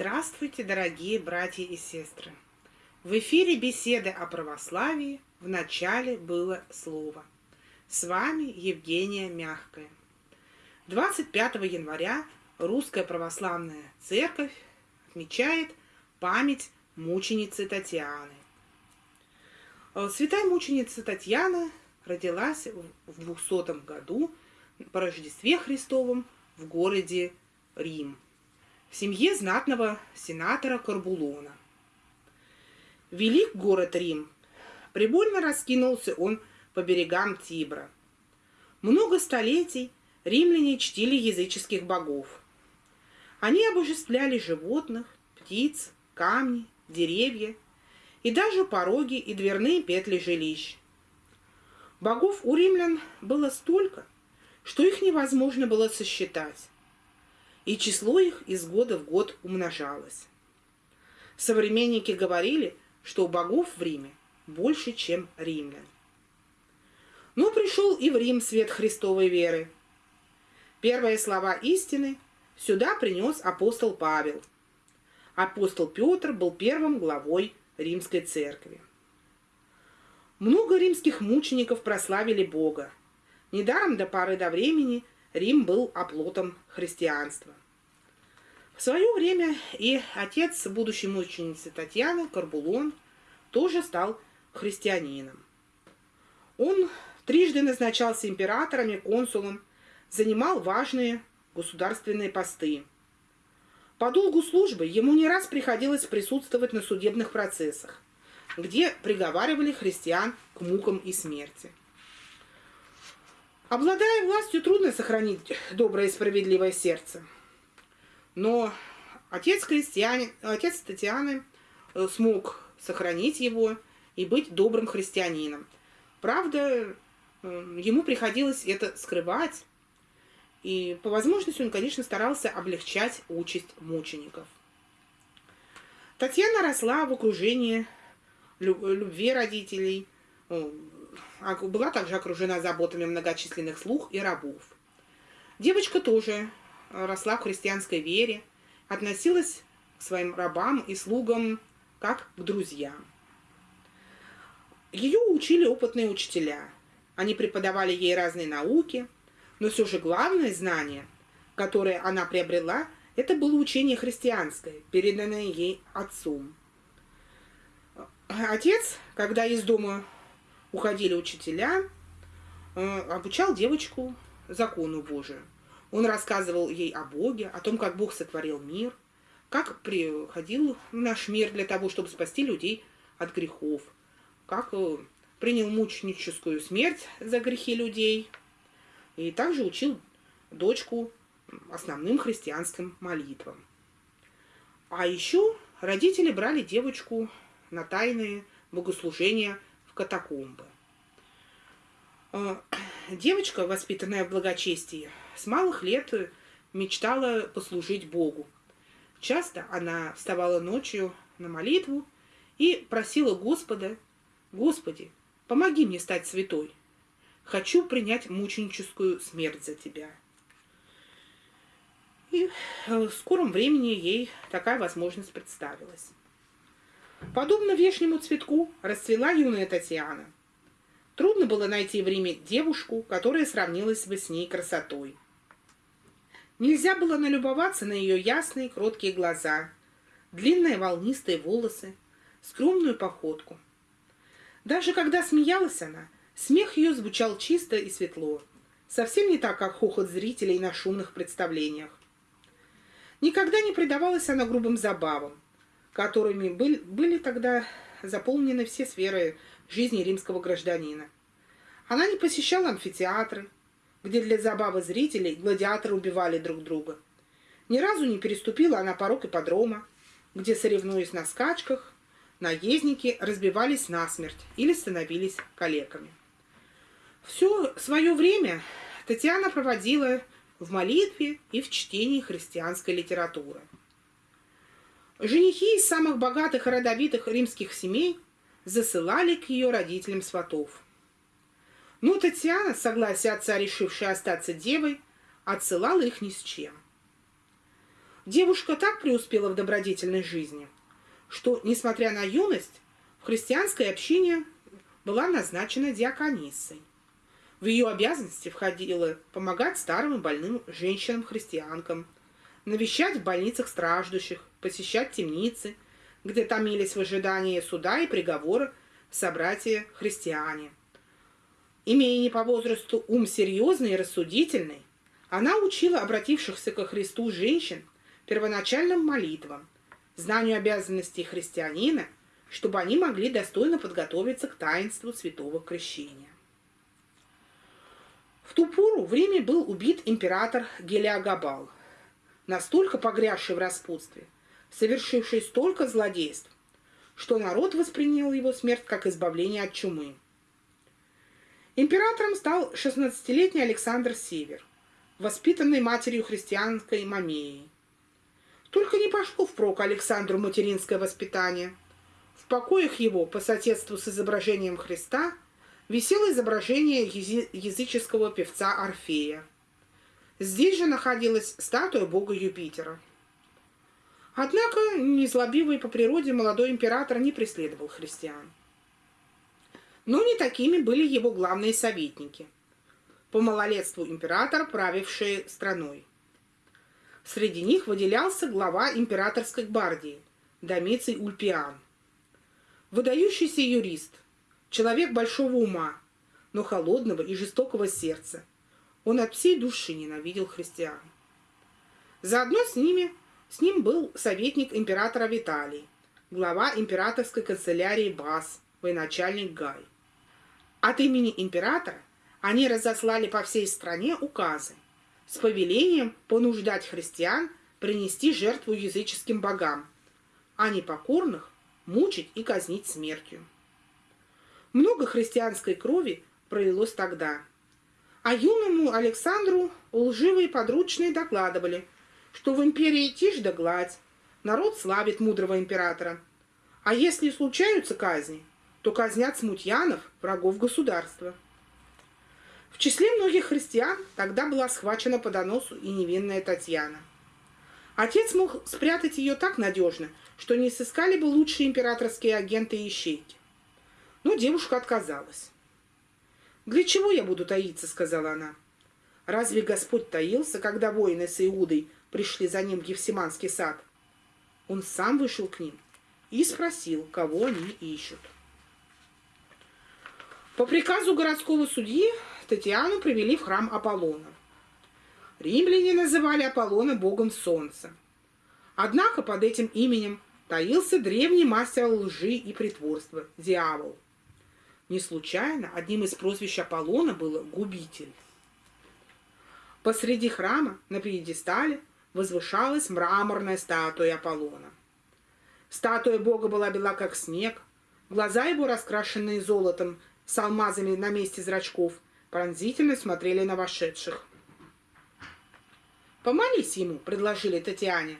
Здравствуйте, дорогие братья и сестры! В эфире беседы о православии в начале было слово. С вами Евгения Мягкая. 25 января Русская Православная Церковь отмечает память мученицы Татьяны. Э, святая мученица Татьяна родилась в 200 году по Рождестве Христовом в городе Рим в семье знатного сенатора Карбулона. Велик город Рим. Прибольно раскинулся он по берегам Тибра. Много столетий римляне чтили языческих богов. Они обожествляли животных, птиц, камни, деревья и даже пороги и дверные петли жилищ. Богов у римлян было столько, что их невозможно было сосчитать и число их из года в год умножалось. Современники говорили, что у богов в Риме больше, чем римлян. Но пришел и в Рим свет Христовой веры. Первые слова истины сюда принес апостол Павел. Апостол Петр был первым главой римской церкви. Много римских мучеников прославили Бога. Недаром до поры до времени Рим был оплотом христианства. В свое время и отец будущей мученицы Татьяны, Карбулон, тоже стал христианином. Он трижды назначался императором и консулом, занимал важные государственные посты. По долгу службы ему не раз приходилось присутствовать на судебных процессах, где приговаривали христиан к мукам и смерти. Обладая властью, трудно сохранить доброе и справедливое сердце – но отец крестьянин, отец Татьяны э, смог сохранить его и быть добрым христианином. Правда, э, ему приходилось это скрывать, и по возможности он, конечно, старался облегчать участь мучеников. Татьяна росла в окружении любви родителей, была также окружена заботами многочисленных слуг и рабов. Девочка тоже росла в христианской вере, относилась к своим рабам и слугам как к друзьям. Ее учили опытные учителя. Они преподавали ей разные науки, но все же главное знание, которое она приобрела, это было учение христианское, переданное ей отцом. Отец, когда из дома уходили учителя, э, обучал девочку закону Божию. Он рассказывал ей о Боге, о том, как Бог сотворил мир, как приходил наш мир для того, чтобы спасти людей от грехов, как э, принял мученическую смерть за грехи людей, и также учил дочку основным христианским молитвам. А еще родители брали девочку на тайные богослужения катакомбы. Э, девочка, воспитанная в благочестии, с малых лет мечтала послужить Богу. Часто она вставала ночью на молитву и просила Господа, «Господи, помоги мне стать святой. Хочу принять мученическую смерть за Тебя». И в скором времени ей такая возможность представилась. Подобно вешнему цветку расцвела юная Татьяна – Трудно было найти в Риме девушку, которая сравнилась бы с ней красотой. Нельзя было налюбоваться на ее ясные, кроткие глаза, длинные волнистые волосы, скромную походку. Даже когда смеялась она, смех ее звучал чисто и светло, совсем не так, как хохот зрителей на шумных представлениях. Никогда не предавалась она грубым забавам, которыми были, были тогда заполнены все сферы жизни римского гражданина. Она не посещала амфитеатры, где для забавы зрителей гладиаторы убивали друг друга. Ни разу не переступила она порог ипподрома, где, соревнуясь на скачках, наездники разбивались насмерть или становились калеками. Все свое время Татьяна проводила в молитве и в чтении христианской литературы. Женихи из самых богатых и родовитых римских семей – засылали к ее родителям сватов. Но Татьяна, согласие отца, решившая остаться девой, отсылала их ни с чем. Девушка так преуспела в добродетельной жизни, что, несмотря на юность, в христианской общине была назначена диакониссой. В ее обязанности входило помогать старым и больным женщинам-христианкам, навещать в больницах страждущих, посещать темницы, где томились в ожидании суда и приговора собратья-христиане. Имея не по возрасту ум серьезный и рассудительный, она учила обратившихся ко Христу женщин первоначальным молитвам, знанию обязанностей христианина, чтобы они могли достойно подготовиться к таинству святого крещения. В ту пору в Риме был убит император Гелиагабал, настолько погрязший в распутстве, совершивший столько злодейств, что народ воспринял его смерть как избавление от чумы. Императором стал 16-летний Александр Север, воспитанный матерью христианской Мамеей. Только не пошло впрок Александру материнское воспитание. В покоях его, по соседству с изображением Христа, висело изображение языческого певца Орфея. Здесь же находилась статуя бога Юпитера. Однако, незлобивый по природе молодой император не преследовал христиан. Но не такими были его главные советники. По малолетству император, правивший страной. Среди них выделялся глава императорской гвардии Домиций Ульпиан. Выдающийся юрист – Человек большого ума, но холодного и жестокого сердца. Он от всей души ненавидел христиан. Заодно с ними, с ним был советник императора Виталий, глава императорской канцелярии Бас, военачальник Гай. От имени императора они разослали по всей стране указы с повелением понуждать христиан принести жертву языческим богам, а непокорных мучить и казнить смертью. Много христианской крови пролилось тогда. А юному Александру лживые подручные докладывали, что в империи тишь да гладь, народ славит мудрого императора. А если случаются казни, то казнят смутьянов, врагов государства. В числе многих христиан тогда была схвачена по доносу и невинная Татьяна. Отец мог спрятать ее так надежно, что не сыскали бы лучшие императорские агенты и ищейки. Но девушка отказалась. «Для чего я буду таиться?» — сказала она. «Разве Господь таился, когда воины с Иудой пришли за ним в Евсиманский сад?» Он сам вышел к ним и спросил, кого они ищут. По приказу городского судьи Татьяну привели в храм Аполлона. Римляне называли Аполлона богом солнца. Однако под этим именем таился древний мастер лжи и притворства – дьявол – не случайно одним из прозвищ Аполлона было «губитель». Посреди храма на пьедестале возвышалась мраморная статуя Аполлона. Статуя бога была бела, как снег, глаза его, раскрашенные золотом, с алмазами на месте зрачков, пронзительно смотрели на вошедших. «Помолись ему», — предложили Татьяне.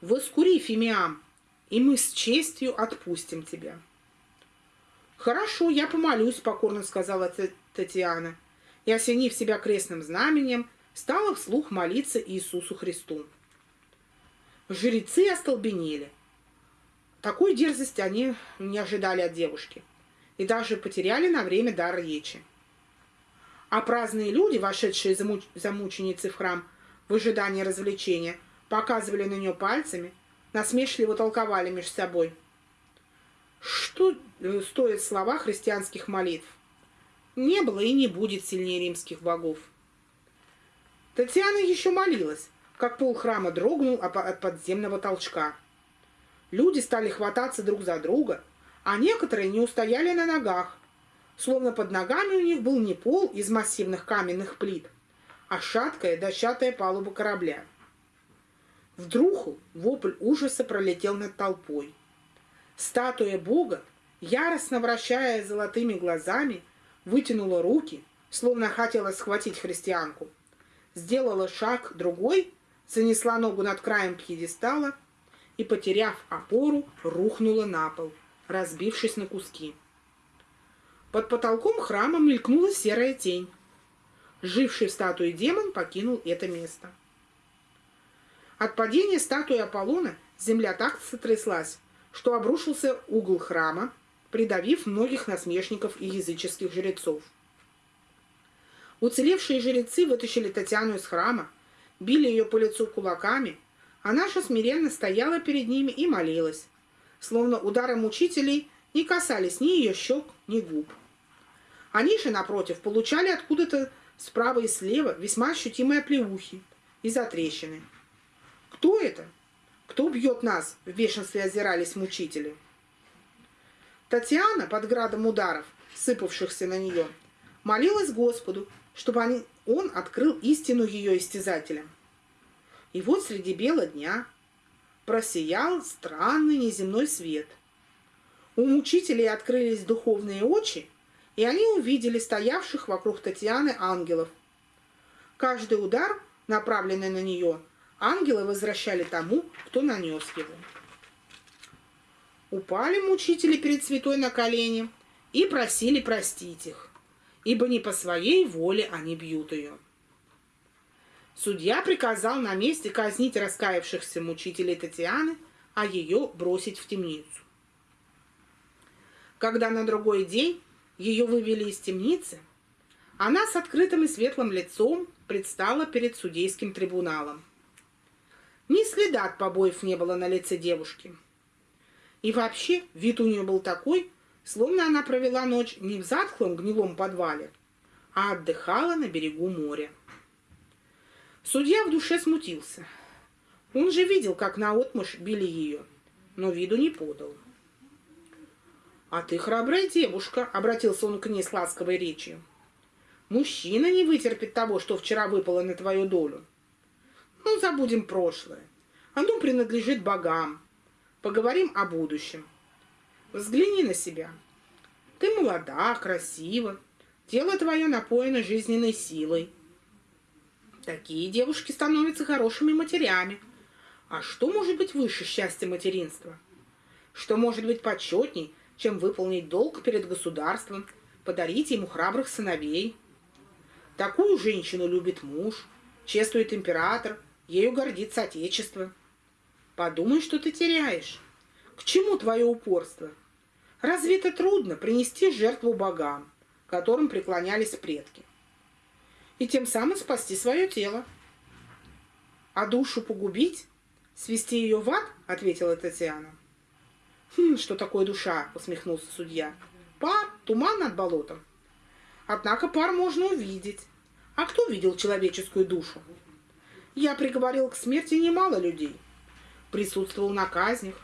«Воскури, Фимиам, и мы с честью отпустим тебя». «Хорошо, я помолюсь», — покорно сказала Татьяна. И, осенив себя крестным знаменем, стала вслух молиться Иисусу Христу. Жрецы остолбенели. Такой дерзости они не ожидали от девушки и даже потеряли на время дар речи. А праздные люди, вошедшие за, муч... в храм в ожидании развлечения, показывали на нее пальцами, насмешливо толковали между собой – что э, стоят слова христианских молитв? Не было и не будет сильнее римских богов. Татьяна еще молилась, как пол храма дрогнул от подземного толчка. Люди стали хвататься друг за друга, а некоторые не устояли на ногах, словно под ногами у них был не пол из массивных каменных плит, а шаткая дощатая палуба корабля. Вдруг вопль ужаса пролетел над толпой – Статуя Бога, яростно вращая золотыми глазами, вытянула руки, словно хотела схватить христианку. Сделала шаг другой, занесла ногу над краем пьедестала и, потеряв опору, рухнула на пол, разбившись на куски. Под потолком храма мелькнула серая тень. Живший в статуе демон покинул это место. От падения статуи Аполлона земля так сотряслась, что обрушился угол храма, придавив многих насмешников и языческих жрецов. Уцелевшие жрецы вытащили Татьяну из храма, били ее по лицу кулаками, а наша смиренно стояла перед ними и молилась, словно удары мучителей не касались ни ее щек, ни губ. Они же, напротив, получали откуда-то справа и слева весьма ощутимые плевухи и затрещины. Кто это? Кто бьет нас? В бешенстве озирались мучители. Татьяна под градом ударов, сыпавшихся на нее, молилась Господу, чтобы они, он открыл истину ее истязателям. И вот среди бела дня просиял странный неземной свет. У мучителей открылись духовные очи, и они увидели стоявших вокруг Татьяны ангелов. Каждый удар, направленный на нее, ангелы возвращали тому, кто нанес его. Упали мучители перед святой на колени и просили простить их, ибо не по своей воле они бьют ее. Судья приказал на месте казнить раскаявшихся мучителей Татьяны, а ее бросить в темницу. Когда на другой день ее вывели из темницы, она с открытым и светлым лицом предстала перед судейским трибуналом. Ни следа от побоев не было на лице девушки. И вообще вид у нее был такой, словно она провела ночь не в затхлом гнилом подвале, а отдыхала на берегу моря. Судья в душе смутился. Он же видел, как наотмашь били ее, но виду не подал. «А ты храбрая девушка», — обратился он к ней с ласковой речью. «Мужчина не вытерпит того, что вчера выпало на твою долю. Ну, забудем прошлое. Оно принадлежит богам. Поговорим о будущем. Взгляни на себя. Ты молода, красива. Тело твое напоено жизненной силой. Такие девушки становятся хорошими матерями. А что может быть выше счастья материнства? Что может быть почетней, чем выполнить долг перед государством, подарить ему храбрых сыновей? Такую женщину любит муж, чествует император, ею гордится отечество. Подумай, что ты теряешь. К чему твое упорство? Разве это трудно принести жертву богам, которым преклонялись предки? и тем самым спасти свое тело. А душу погубить? Свести ее в ад? Ответила Татьяна. Хм, что такое душа? Усмехнулся судья. Пар, туман над болотом. Однако пар можно увидеть. А кто видел человеческую душу? Я приговорил к смерти немало людей. Присутствовал на казнях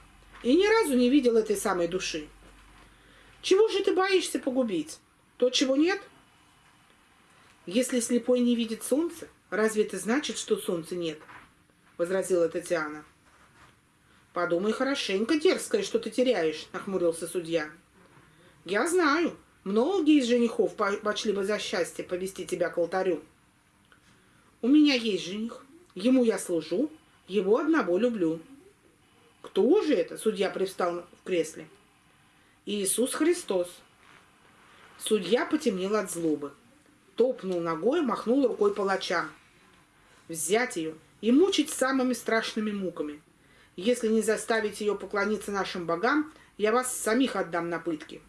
и ни разу не видел этой самой души. Чего же ты боишься погубить? То, чего нет? Если слепой не видит солнца, разве это значит, что солнца нет? Возразила Татьяна. Подумай хорошенько, дерзкое, что ты теряешь, нахмурился судья. Я знаю, многие из женихов почли бы за счастье повести тебя к алтарю. У меня есть жених, ему я служу, его одного люблю. Кто же это? Судья привстал в кресле. Иисус Христос. Судья потемнел от злобы топнул ногой, махнул рукой палача. Взять ее и мучить самыми страшными муками. Если не заставить ее поклониться нашим богам, я вас самих отдам на пытки.